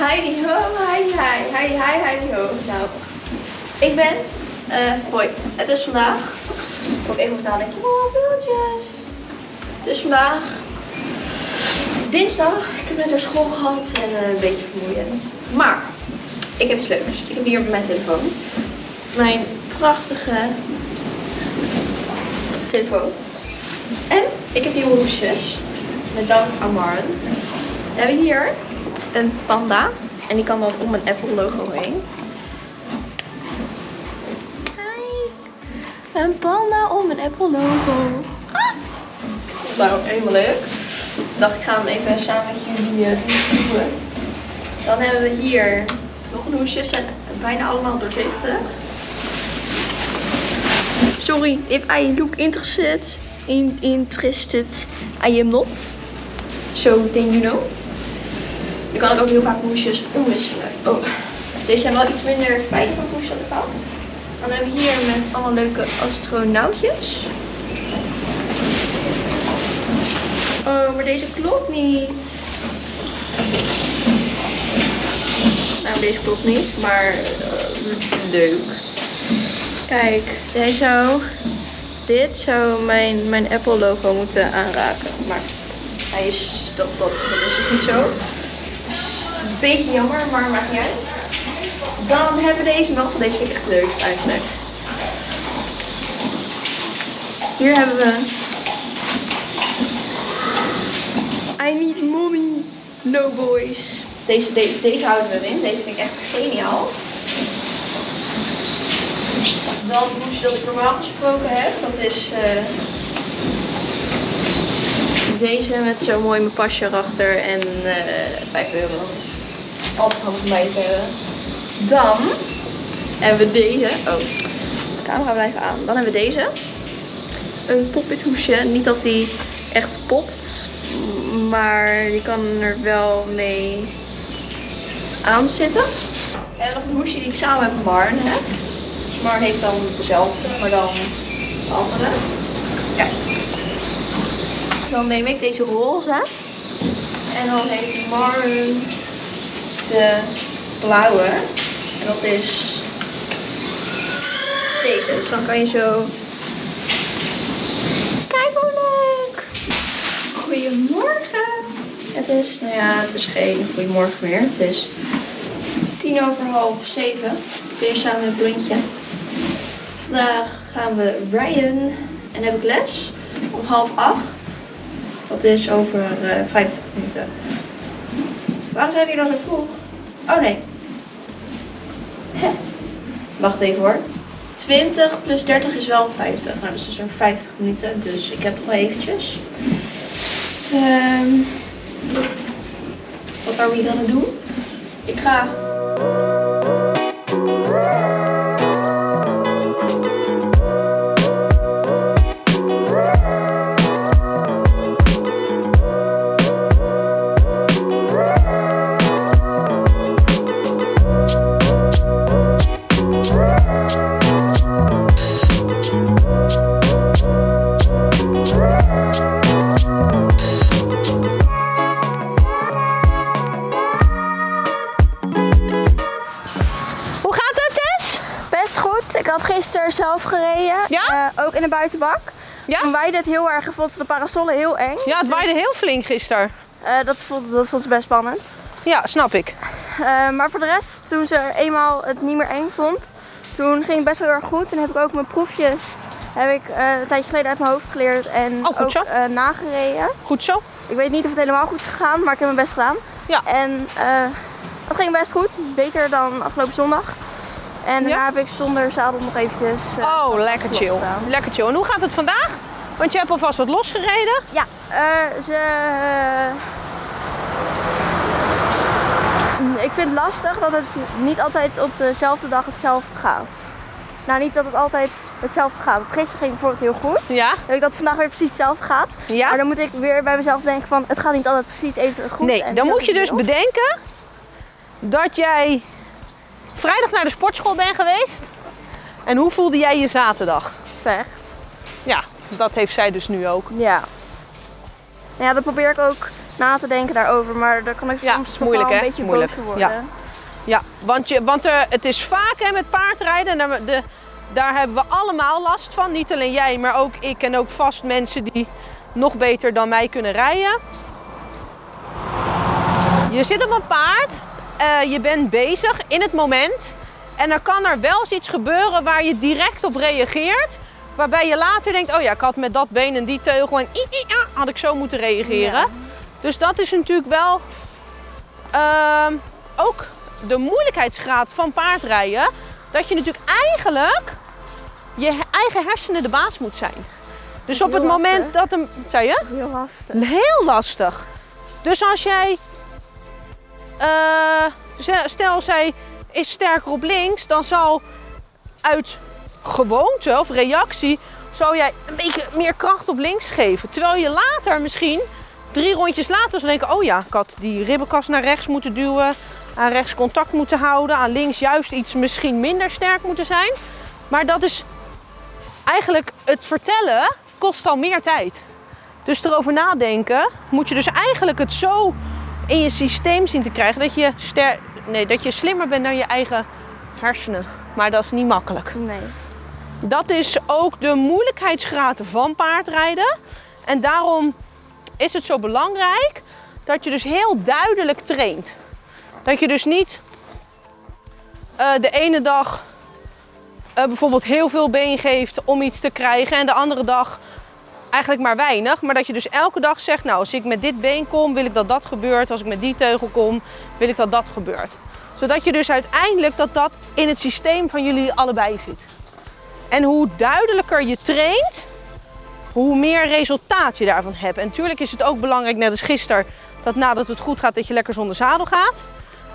Heidi ho, hi hi, hi hi, Heidi ho. Nou, ik ben, eh, hoi, het is vandaag, ook even nadenken, oh beeldjes. Het is vandaag dinsdag, ik heb net naar school gehad en eh, een beetje vermoeiend. Maar, ik heb sleutels. Ik heb hier mijn telefoon, mijn prachtige telefoon. En ik heb hier hoesjes, met dank aan Maren. We hebben hier een panda. En die kan dan om een Apple logo heen. Kijk. Een panda om een Apple logo. Ah. Dat is ook helemaal leuk. Ik dacht ik ga hem even samen met jullie doen. Dan hebben we hier nog een hoesje. Ze zijn bijna allemaal doorzichtig. Sorry, if I look interested, in, interested, I am not. So then you know. Je kan ook heel vaak hoesjes omwisselen. Oh, deze zijn wel iets minder fijn dan hoesjes dat ik had. Dan hebben we hier met allemaal leuke astronautjes. Oh, maar deze klopt niet. Nou, deze klopt niet, maar uh, leuk. Kijk, deze zou, dit zou mijn, mijn Apple logo moeten aanraken. Maar hij is, dat, dat, dat is dus niet zo. Beetje jammer, maar maakt niet uit. Dan hebben we deze nog. Deze vind ik echt leukst eigenlijk. Hier hebben we... I need money. No boys. Deze, de, deze houden we in. Deze vind ik echt geniaal. Dan het hoesje dat ik normaal gesproken heb. Dat is... Uh, deze met zo'n mooi mijn pasje erachter en uh, 5 euro. Altijd bij te hebben. Dan hebben we deze. Oh, de camera blijft aan. Dan hebben we deze. Een pop-it hoesje. Niet dat die echt popt. Maar die kan er wel mee aan zitten. En nog een hoesje die ik samen met Marn heb. Mar heeft dan dezelfde, maar dan de andere. Kijk. Dan neem ik deze roze. En dan heeft Marn de blauwe. En dat is deze. Dus dan kan je zo... Kijk hoe leuk! Goedemorgen! Het is, nou ja, het is geen goedemorgen meer. Het is tien over half zeven. Hier samen met Blondje. Vandaag gaan we rijden en heb ik les om half acht. Dat is over uh, 50 minuten. Waarom zijn we hier dan zo vroeg? Oh nee. Wacht even hoor. 20 plus 30 is wel 50. Nou, dat is dus een 50 minuten. Dus ik heb nog eventjes. Um, wat gaan we hier dan doen? Ik ga... Uh, buitenbak. Ja? Toen waaide het heel erg en vond ze de parasollen heel eng. Ja, het waaide dus... heel flink gisteren. Uh, dat, vond, dat vond ze best spannend. Ja, snap ik. Uh, maar voor de rest, toen ze eenmaal het niet meer eng vond, toen ging het best wel heel erg goed. Toen heb ik ook mijn proefjes heb ik, een tijdje geleden uit mijn hoofd geleerd en oh, ook nagereden. Goed zo. Ik weet niet of het helemaal goed is gegaan, maar ik heb mijn best gedaan. Ja. En dat ging best goed. Beter dan afgelopen zondag. En daarna ja? heb ik zonder zadel nog eventjes... Uh, oh, lekker chill. Gedaan. Lekker chill. En hoe gaat het vandaag? Want je hebt alvast wat losgereden. Ja, uh, ze... Uh, ik vind het lastig dat het niet altijd op dezelfde dag hetzelfde gaat. Nou, niet dat het altijd hetzelfde gaat. Het gisteren ging bijvoorbeeld heel goed. Ja. Dat ik dat vandaag weer precies hetzelfde gaat. Ja. Maar dan moet ik weer bij mezelf denken van, het gaat niet altijd precies even goed. Nee, dan moet je dus bedenken dat jij vrijdag naar de sportschool ben geweest. En hoe voelde jij je zaterdag? Slecht. Ja, dat heeft zij dus nu ook. Ja. Ja, dat probeer ik ook na te denken daarover. Maar daar kan ik Ja, soms moeilijk, wel een beetje Moeilijk. boos voor worden. Ja. Ja, want, je, want er, het is vaak hè, met paardrijden. En daar, de, daar hebben we allemaal last van. Niet alleen jij, maar ook ik en ook vast mensen die nog beter dan mij kunnen rijden. Je zit op een paard, eh, je bent bezig in het moment. En dan kan er wel eens iets gebeuren waar je direct op reageert. Waarbij je later denkt, oh ja, ik had met dat been en die teugel en i, i, had ik zo moeten reageren. Ja. Dus dat is natuurlijk wel ehm, ook de moeilijkheidsgraad van paardrijden. Dat je natuurlijk eigenlijk je eigen hersenen de baas moet zijn. Dus op het moment lastig. dat een... Wat zei je? Dat is heel lastig. Heel lastig. Dus als jij, ze- stel zij is sterker op links, dan zal uit gewoonte of reactie, zal jij een beetje meer kracht op links geven. Terwijl je later misschien, drie rondjes later, zal denken, oh ja, ik had die ribbenkast naar rechts moeten duwen, aan rechts contact moeten houden, aan links juist iets misschien minder sterk moeten zijn. Maar dat is eigenlijk het vertellen kost al meer tijd. Dus erover nadenken moet je dus eigenlijk het zo in je systeem zien te krijgen dat je, ster nee, dat je slimmer bent dan je eigen hersenen. Maar dat is niet makkelijk. Nee. Dat is ook de moeilijkheidsgraad van paardrijden. En daarom is het zo belangrijk dat je dus heel duidelijk traint. Dat je dus niet eh, de ene dag eh, bijvoorbeeld heel veel been geeft om iets te krijgen en de andere dag eigenlijk maar weinig. Maar dat je dus elke dag zegt, nou als ik met dit been kom wil ik dat dat gebeurt. Als ik met die teugel kom wil ik dat dat gebeurt. Zodat je dus uiteindelijk dat dat in het systeem van jullie allebei zit. En hoe duidelijker je traint, hoe meer resultaat je daarvan hebt. En natuurlijk is het ook belangrijk, net als gisteren, dat nadat het goed gaat, dat je lekker zonder zadel gaat.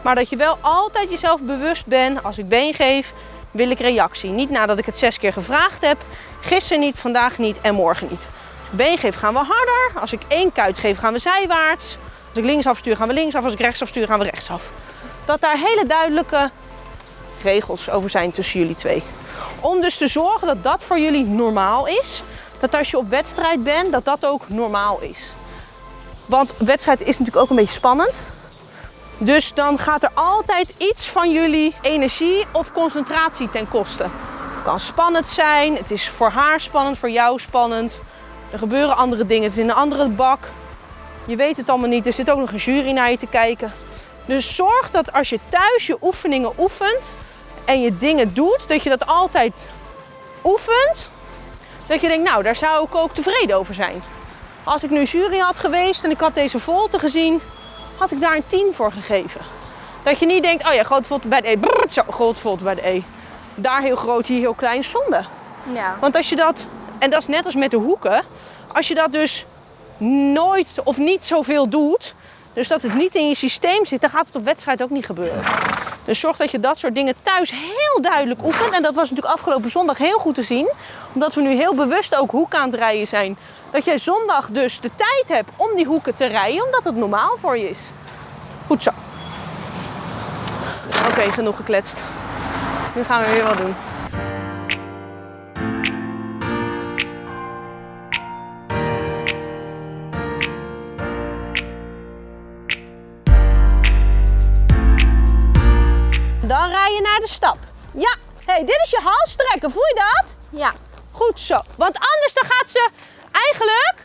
Maar dat je wel altijd jezelf bewust bent, als ik been geef, wil ik reactie. Niet nadat ik het zes keer gevraagd heb. Gisteren niet, vandaag niet en morgen niet. Been geef gaan we harder. Als ik één kuit geef gaan we zijwaarts. Als ik linksaf stuur gaan we linksaf. Als ik rechtsaf stuur gaan we rechtsaf. Dat daar hele duidelijke regels over zijn tussen jullie twee. Om dus te zorgen dat dat voor jullie normaal is. Dat als je op wedstrijd bent, dat dat ook normaal is. Want wedstrijd is natuurlijk ook een beetje spannend. Dus dan gaat er altijd iets van jullie energie of concentratie ten koste. Het kan spannend zijn, het is voor haar spannend, voor jou spannend. Er gebeuren andere dingen, het is in een andere bak. Je weet het allemaal niet, er zit ook nog een jury naar je te kijken. Dus zorg dat als je thuis je oefeningen oefent en je dingen doet, dat je dat altijd oefent. Dat je denkt, nou, daar zou ik ook tevreden over zijn. Als ik nu jury had geweest en ik had deze volte gezien, had ik daar een 10 voor gegeven. Dat je niet denkt, oh ja, groot volte bij de E. Brrr, zo, groot volte bij de E. Daar heel groot, hier heel klein, zonde. Ja. Want als je dat, en dat is net als met de hoeken, als je dat dus nooit of niet zoveel doet, dus dat het niet in je systeem zit, dan gaat het op wedstrijd ook niet gebeuren. Dus zorg dat je dat soort dingen thuis heel duidelijk oefent. En dat was natuurlijk afgelopen zondag heel goed te zien. Omdat we nu heel bewust ook hoek aan het rijden zijn. Dat jij zondag dus de tijd hebt om die hoeken te rijden, omdat het normaal voor je is. Goed zo. Oké, genoeg gekletst. Nu gaan we weer wat doen. Je naar de stap. Ja, hey, dit is je halstrekken. Voel je dat? Ja. Goed zo. Want anders dan gaat ze eigenlijk,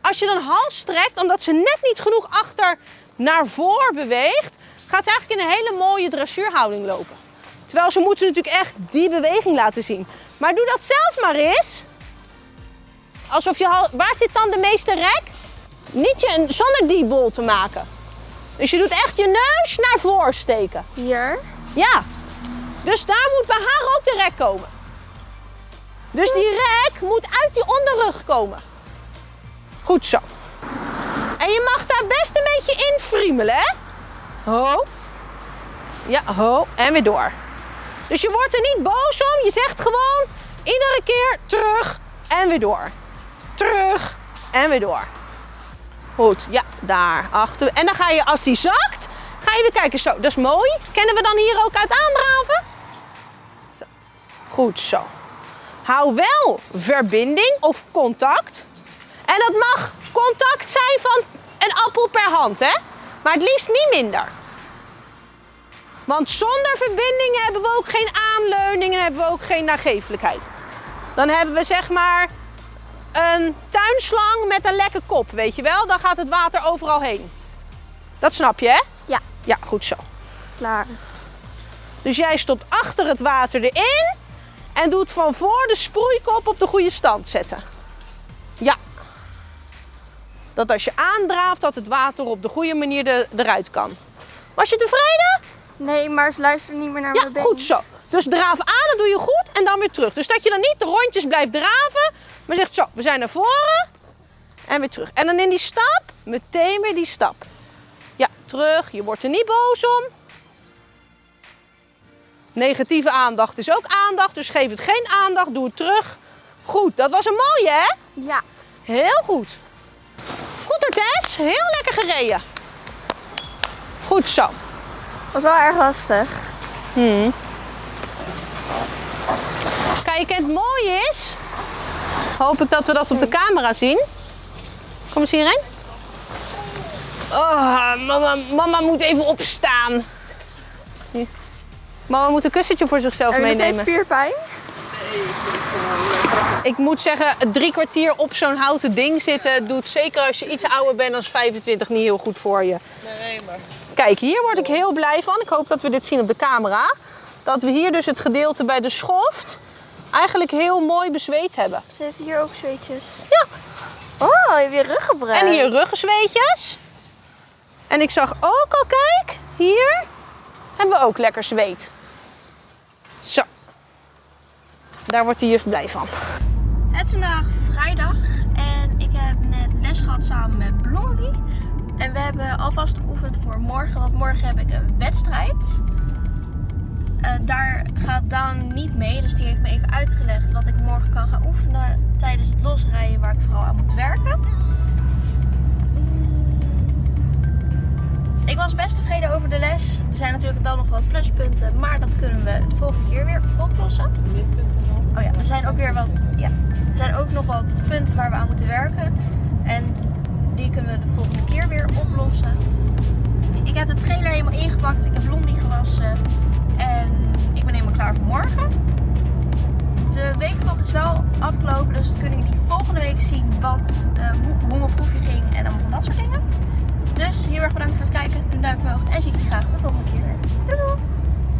als je dan hals strekt, omdat ze net niet genoeg achter naar voor beweegt, gaat ze eigenlijk in een hele mooie dressuurhouding lopen. Terwijl ze moeten natuurlijk echt die beweging laten zien. Maar doe dat zelf maar eens. Alsof je Waar zit dan de meeste rek? Niet je, zonder die bol te maken. Dus je doet echt je neus naar voren steken. Hier. Ja. Dus daar moet bij haar ook de rek komen. Dus die rek moet uit die onderrug komen. Goed zo. En je mag daar best een beetje in friemelen, hè? Ho. Ja, ho. En weer door. Dus je wordt er niet boos om. Je zegt gewoon iedere keer terug en weer door. Terug en weer door. Goed, ja, daar achter. En dan ga je, als die zakt, ga je weer kijken. Zo, dat is mooi. Kennen we dan hier ook uit aandraven? Goed zo. Hou wel verbinding of contact. En dat mag contact zijn van een appel per hand, hè? Maar het liefst niet minder. Want zonder verbindingen hebben we ook geen aanleuningen, hebben we ook geen nagevelijkheid. Dan hebben we zeg maar een tuinslang met een lekke kop, weet je wel? Dan gaat het water overal heen. Dat snap je, hè? Ja. Ja, goed zo. Klaar. Dus jij stopt achter het water erin en doet van voor de sproeikop op de goede stand zetten. Ja. Dat als je aandraaft, dat het water op de goede manier er- eruit kan. Was je tevreden? Nee, maar ze luisteren niet meer naar Ja, mijn benen. goed zo. Dus draaf aan, dat doe je goed en dan weer terug. Dus dat je dan niet de rondjes blijft draven, maar zegt zo, we zijn naar voren en weer terug. En dan in die stap, meteen weer die stap. Ja, terug. Je wordt er niet boos om. Negatieve aandacht is ook aandacht, dus geef het geen aandacht, doe het terug. Goed, dat was een mooie hè? Ja. Heel goed. Goed hoor Tess, heel lekker gereden. Goed zo. Was wel erg lastig. Kijk, en het mooie is, hoop ik dat we dat op de camera zien. Kom eens hierheen. Oh, mama, mama moet even opstaan. Hier. Mama moet een kussentje voor zichzelf Heb je steeds meenemen. spierpijn? Ik moet zeggen, het drie kwartier op zo'n houten ding zitten doet zeker als je iets ouder bent dan 25 niet heel goed voor je. Nee, maar. Kijk, hier word ik heel blij van. Ik hoop dat we dit zien op de camera. Dat we hier dus het gedeelte bij de schoft eigenlijk heel mooi bezweet hebben. Ze heeft hier ook zweetjes. Ja. Oh, je hebt je rug gebruikt. En hier ruggenzweetjes. En ik zag ook al, kijk, hier hebben we ook lekker zweet. Zo. Daar wordt de juf blij van. Het is vandaag vrijdag en ik heb net les gehad samen met Blondie. En we hebben alvast geoefend voor morgen, want morgen heb ik een wedstrijd. Eh, daar gaat Daan niet mee, dus die heeft me even uitgelegd wat ik morgen kan gaan oefenen tijdens het losrijden waar ik vooral aan moet werken. Ik was best tevreden over de les. Er zijn natuurlijk wel nog wat pluspunten, maar dat kunnen we de volgende keer weer oplossen. Oh ja, er zijn ook weer wat. Ja, zijn ook nog wat punten waar we aan moeten werken. En die kunnen we de volgende keer weer oplossen. Ik heb de trailer helemaal ingepakt. Ik heb Blondie gewassen. En ik ben helemaal klaar voor morgen. De weekvlog is wel afgelopen. Dus kunnen jullie volgende week zien wat, eh, hoe, mijn proefje ging. En allemaal van dat soort dingen. Dus heel erg bedankt voor het kijken. Een duimpje omhoog. En zie ik jullie graag de volgende keer. Doei doei!